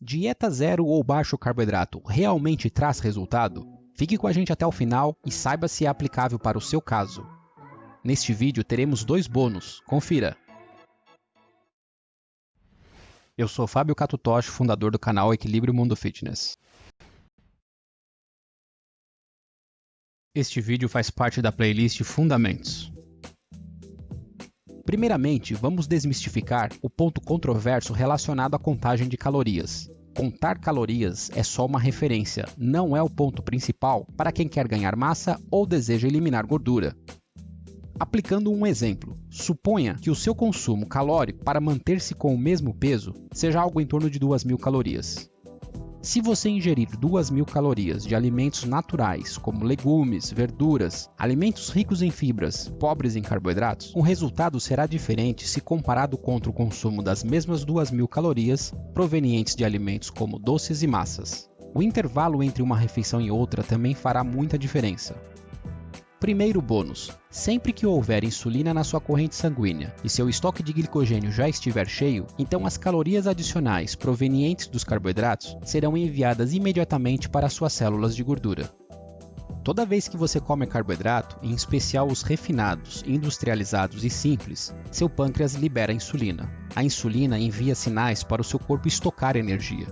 Dieta zero ou baixo carboidrato realmente traz resultado? Fique com a gente até o final e saiba se é aplicável para o seu caso. Neste vídeo teremos dois bônus, confira! Eu sou Fábio Catutoshi, fundador do canal Equilíbrio Mundo Fitness. Este vídeo faz parte da playlist Fundamentos. Primeiramente, vamos desmistificar o ponto controverso relacionado à contagem de calorias. Contar calorias é só uma referência, não é o ponto principal para quem quer ganhar massa ou deseja eliminar gordura. Aplicando um exemplo, suponha que o seu consumo calórico para manter-se com o mesmo peso seja algo em torno de 2.000 calorias. Se você ingerir 2.000 calorias de alimentos naturais, como legumes, verduras, alimentos ricos em fibras, pobres em carboidratos, o resultado será diferente se comparado contra o consumo das mesmas 2.000 calorias provenientes de alimentos como doces e massas. O intervalo entre uma refeição e outra também fará muita diferença. Primeiro bônus: sempre que houver insulina na sua corrente sanguínea e seu estoque de glicogênio já estiver cheio, então as calorias adicionais provenientes dos carboidratos serão enviadas imediatamente para suas células de gordura. Toda vez que você come carboidrato, em especial os refinados, industrializados e simples, seu pâncreas libera insulina. A insulina envia sinais para o seu corpo estocar energia.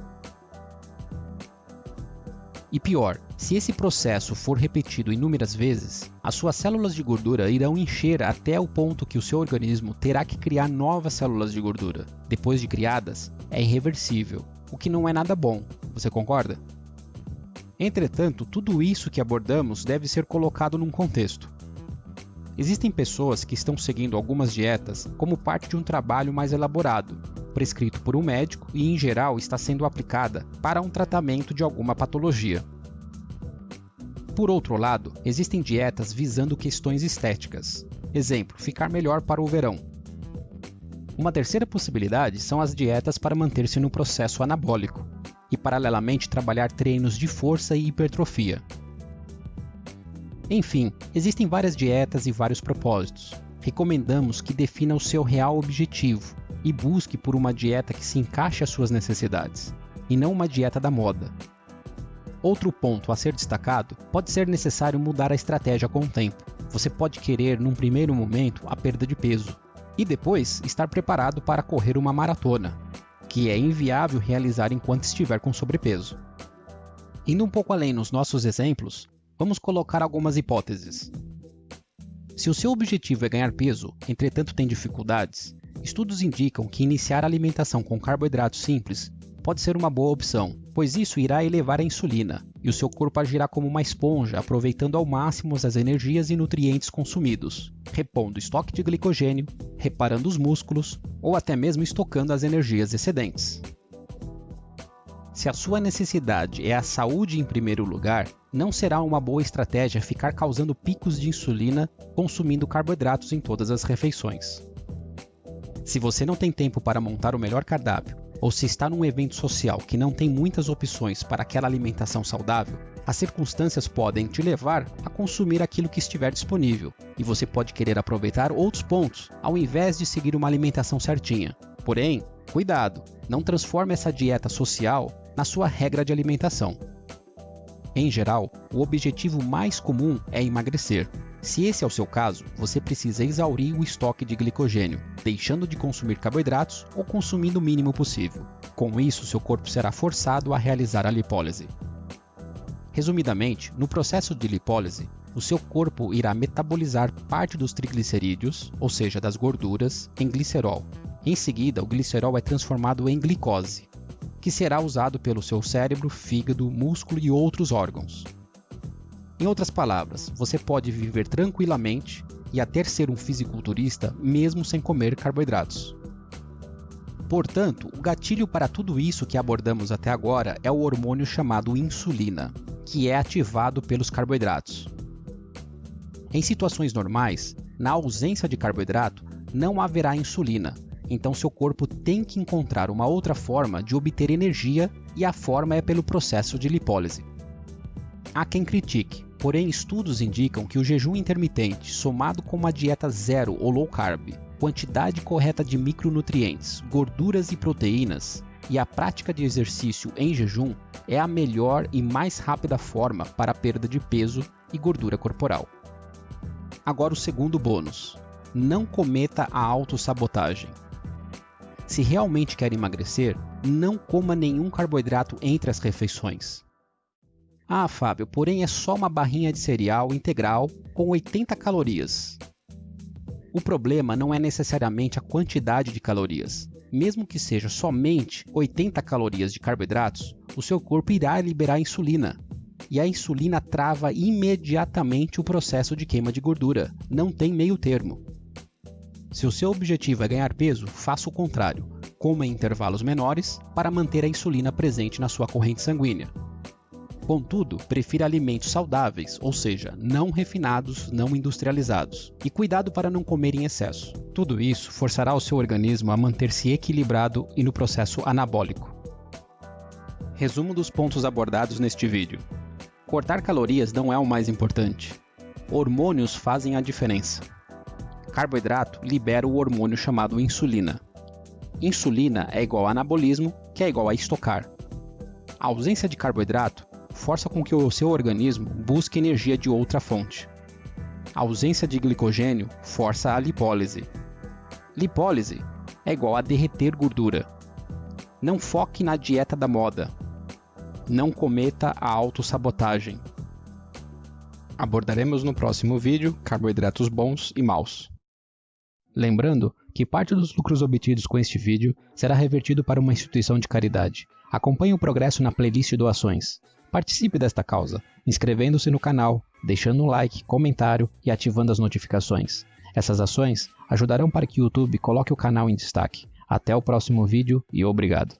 E pior, se esse processo for repetido inúmeras vezes, as suas células de gordura irão encher até o ponto que o seu organismo terá que criar novas células de gordura. Depois de criadas, é irreversível, o que não é nada bom, você concorda? Entretanto, tudo isso que abordamos deve ser colocado num contexto. Existem pessoas que estão seguindo algumas dietas como parte de um trabalho mais elaborado, prescrito por um médico e, em geral, está sendo aplicada para um tratamento de alguma patologia. Por outro lado, existem dietas visando questões estéticas. Exemplo, ficar melhor para o verão. Uma terceira possibilidade são as dietas para manter-se no processo anabólico e, paralelamente, trabalhar treinos de força e hipertrofia. Enfim, existem várias dietas e vários propósitos. Recomendamos que defina o seu real objetivo e busque por uma dieta que se encaixe às suas necessidades, e não uma dieta da moda. Outro ponto a ser destacado, pode ser necessário mudar a estratégia com o tempo. Você pode querer, num primeiro momento, a perda de peso, e depois estar preparado para correr uma maratona, que é inviável realizar enquanto estiver com sobrepeso. Indo um pouco além nos nossos exemplos, vamos colocar algumas hipóteses. Se o seu objetivo é ganhar peso, entretanto tem dificuldades, estudos indicam que iniciar a alimentação com carboidratos simples pode ser uma boa opção, pois isso irá elevar a insulina e o seu corpo agirá como uma esponja, aproveitando ao máximo as energias e nutrientes consumidos, repondo estoque de glicogênio, reparando os músculos ou até mesmo estocando as energias excedentes. Se a sua necessidade é a saúde em primeiro lugar, não será uma boa estratégia ficar causando picos de insulina consumindo carboidratos em todas as refeições. Se você não tem tempo para montar o melhor cardápio ou se está num evento social que não tem muitas opções para aquela alimentação saudável, as circunstâncias podem te levar a consumir aquilo que estiver disponível, e você pode querer aproveitar outros pontos ao invés de seguir uma alimentação certinha. Porém, cuidado, não transforme essa dieta social na sua regra de alimentação. Em geral, o objetivo mais comum é emagrecer. Se esse é o seu caso, você precisa exaurir o estoque de glicogênio, deixando de consumir carboidratos ou consumindo o mínimo possível. Com isso, seu corpo será forçado a realizar a lipólise. Resumidamente, no processo de lipólise, o seu corpo irá metabolizar parte dos triglicerídeos, ou seja, das gorduras, em glicerol. Em seguida, o glicerol é transformado em glicose, que será usado pelo seu cérebro, fígado, músculo e outros órgãos. Em outras palavras, você pode viver tranquilamente e até ser um fisiculturista mesmo sem comer carboidratos. Portanto, o gatilho para tudo isso que abordamos até agora é o hormônio chamado insulina, que é ativado pelos carboidratos. Em situações normais, na ausência de carboidrato, não haverá insulina, então seu corpo tem que encontrar uma outra forma de obter energia e a forma é pelo processo de lipólise. Há quem critique, porém estudos indicam que o jejum intermitente, somado com uma dieta zero ou low carb, quantidade correta de micronutrientes, gorduras e proteínas, e a prática de exercício em jejum é a melhor e mais rápida forma para a perda de peso e gordura corporal. Agora o segundo bônus. Não cometa a autossabotagem. Se realmente quer emagrecer, não coma nenhum carboidrato entre as refeições. Ah, Fábio, porém é só uma barrinha de cereal integral com 80 calorias. O problema não é necessariamente a quantidade de calorias. Mesmo que seja somente 80 calorias de carboidratos, o seu corpo irá liberar insulina. E a insulina trava imediatamente o processo de queima de gordura. Não tem meio termo. Se o seu objetivo é ganhar peso, faça o contrário. Coma em intervalos menores para manter a insulina presente na sua corrente sanguínea. Contudo, prefira alimentos saudáveis, ou seja, não refinados, não industrializados. E cuidado para não comer em excesso. Tudo isso forçará o seu organismo a manter-se equilibrado e no processo anabólico. Resumo dos pontos abordados neste vídeo. Cortar calorias não é o mais importante. Hormônios fazem a diferença. Carboidrato libera o hormônio chamado insulina. Insulina é igual a anabolismo, que é igual a estocar. A ausência de carboidrato força com que o seu organismo busque energia de outra fonte. A ausência de glicogênio força a lipólise. Lipólise é igual a derreter gordura. Não foque na dieta da moda. Não cometa a autossabotagem. Abordaremos no próximo vídeo carboidratos bons e maus. Lembrando que parte dos lucros obtidos com este vídeo será revertido para uma instituição de caridade. Acompanhe o progresso na playlist doações. Participe desta causa, inscrevendo-se no canal, deixando um like, comentário e ativando as notificações. Essas ações ajudarão para que o YouTube coloque o canal em destaque. Até o próximo vídeo e obrigado.